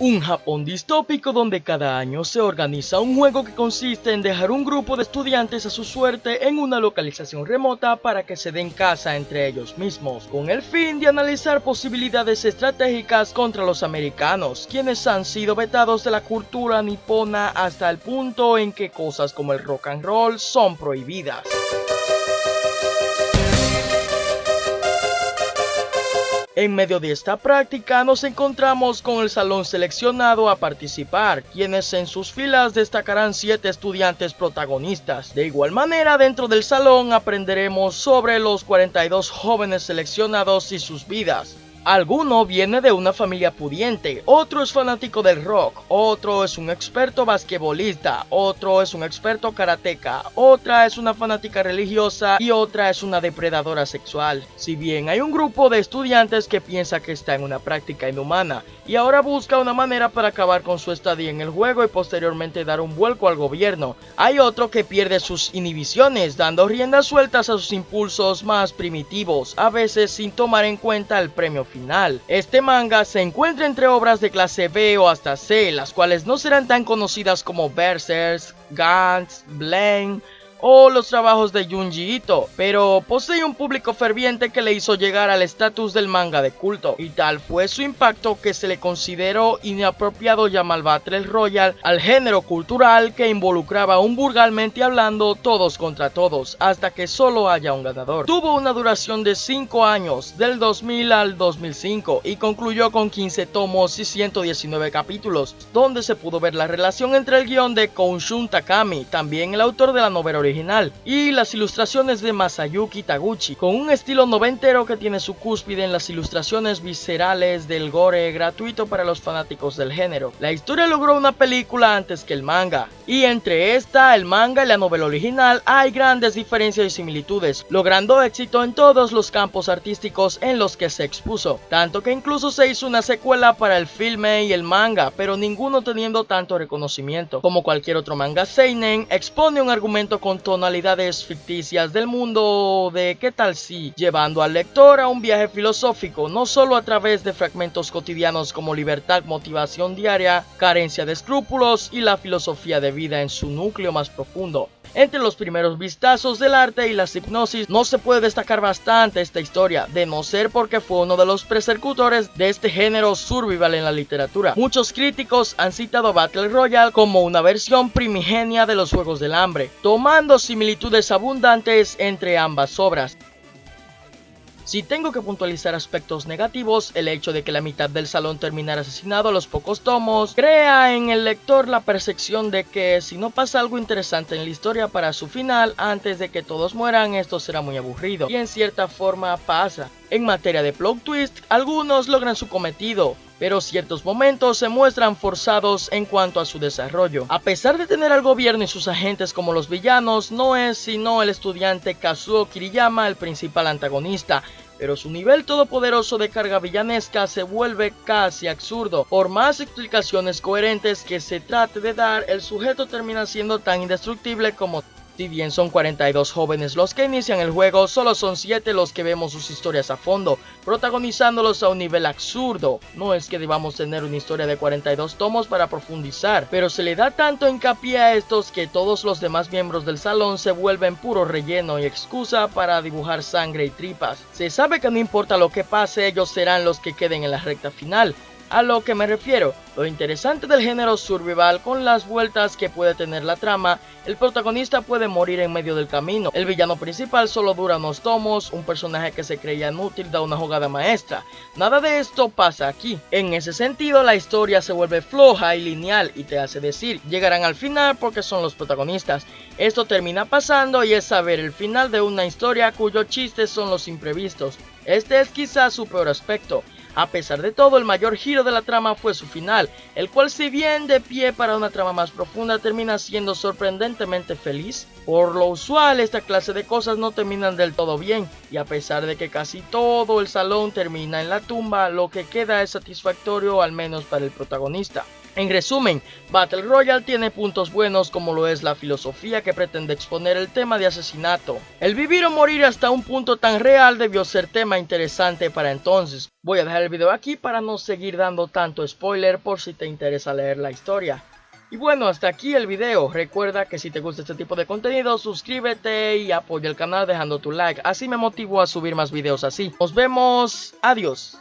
Un Japón distópico donde cada año se organiza un juego que consiste en dejar un grupo de estudiantes a su suerte en una localización remota para que se den caza entre ellos mismos, con el fin de analizar posibilidades estratégicas contra los americanos, quienes han sido vetados de la cultura nipona hasta el punto en que cosas como el rock and roll son prohibidas. En medio de esta práctica nos encontramos con el salón seleccionado a participar, quienes en sus filas destacarán 7 estudiantes protagonistas. De igual manera dentro del salón aprenderemos sobre los 42 jóvenes seleccionados y sus vidas. Alguno viene de una familia pudiente, otro es fanático del rock, otro es un experto basquetbolista, otro es un experto karateca, otra es una fanática religiosa y otra es una depredadora sexual. Si bien hay un grupo de estudiantes que piensa que está en una práctica inhumana y ahora busca una manera para acabar con su estadía en el juego y posteriormente dar un vuelco al gobierno, hay otro que pierde sus inhibiciones dando riendas sueltas a sus impulsos más primitivos, a veces sin tomar en cuenta el premio Este manga se encuentra entre obras de clase B o hasta C, las cuales no serán tan conocidas como Berserk, Gantz, Blaine o los trabajos de Junji Ito, pero posee un público ferviente que le hizo llegar al estatus del manga de culto, y tal fue su impacto que se le consideró inapropiado llamar Battle Royale al género cultural que involucraba un vulgarmente hablando todos contra todos, hasta que solo haya un ganador. Tuvo una duración de 5 años, del 2000 al 2005, y concluyó con 15 tomos y 119 capítulos, donde se pudo ver la relación entre el guion de Kounshun Takami, también el autor de la novela original, y las ilustraciones de Masayuki Taguchi, con un estilo noventero que tiene su cúspide en las ilustraciones viscerales del gore gratuito para los fanáticos del género. La historia logró una película antes que el manga, y entre esta, el manga y la novela original hay grandes diferencias y similitudes, logrando éxito en todos los campos artísticos en los que se expuso, tanto que incluso se hizo una secuela para el filme y el manga, pero ninguno teniendo tanto reconocimiento. Como cualquier otro manga seinen, expone un argumento con tonalidades ficticias del mundo de qué tal si, llevando al lector a un viaje filosófico, no solo a través de fragmentos cotidianos como libertad, motivación diaria, carencia de escrúpulos y la filosofía de vida en su núcleo más profundo. Entre los primeros vistazos del arte y las hipnosis no se puede destacar bastante esta historia, de no ser porque fue uno de los persecutorios de este género survival en la literatura. Muchos críticos han citado Battle Royale como una versión primigenia de los Juegos del Hambre, tomando similitudes abundantes entre ambas obras. Si tengo que puntualizar aspectos negativos, el hecho de que la mitad del salón terminara asesinado a los pocos tomos, crea en el lector la percepción de que si no pasa algo interesante en la historia para su final, antes de que todos mueran, esto será muy aburrido. Y en cierta forma pasa. En materia de plot twist, algunos logran su cometido, pero ciertos momentos se muestran forzados en cuanto a su desarrollo. A pesar de tener al gobierno y sus agentes como los villanos, no es sino el estudiante Kazuo Kiriyama el principal antagonista, pero su nivel todopoderoso de carga villanesca se vuelve casi absurdo. Por más explicaciones coherentes que se trate de dar, el sujeto termina siendo tan indestructible como si bien son 42 jóvenes los que inician el juego, solo son 7 los que vemos sus historias a fondo, protagonizándolos a un nivel absurdo. No es que debamos tener una historia de 42 tomos para profundizar, pero se le da tanto hincapié a estos que todos los demás miembros del salón se vuelven puro relleno y excusa para dibujar sangre y tripas. Se sabe que no importa lo que pase, ellos serán los que queden en la recta final, a lo que me refiero, lo interesante del género survival con las vueltas que puede tener la trama, el protagonista puede morir en medio del camino, el villano principal solo dura unos tomos, un personaje que se creía inútil da una jugada maestra, nada de esto pasa aquí. En ese sentido la historia se vuelve floja y lineal y te hace decir, llegarán al final porque son los protagonistas. Esto termina pasando y es saber el final de una historia cuyo chiste son los imprevistos. Este es quizás su peor aspecto. A pesar de todo, el mayor giro de la trama fue su final, el cual si bien de pie para una trama más profunda termina siendo sorprendentemente feliz. Por lo usual, esta clase de cosas no terminan del todo bien, y a pesar de que casi todo el salón termina en la tumba, lo que queda es satisfactorio al menos para el protagonista. En resumen, Battle Royale tiene puntos buenos como lo es la filosofía que pretende exponer el tema de asesinato. El vivir o morir hasta un punto tan real debió ser tema interesante para entonces. Voy a dejar el video aquí para no seguir dando tanto spoiler por si te interesa leer la historia. Y bueno, hasta aquí el video. Recuerda que si te gusta este tipo de contenido, suscríbete y apoya el canal dejando tu like. Así me motivo a subir más videos así. Nos vemos. Adiós.